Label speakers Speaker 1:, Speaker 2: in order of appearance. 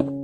Speaker 1: you